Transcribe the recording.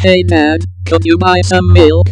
Hey man, could you buy some milk?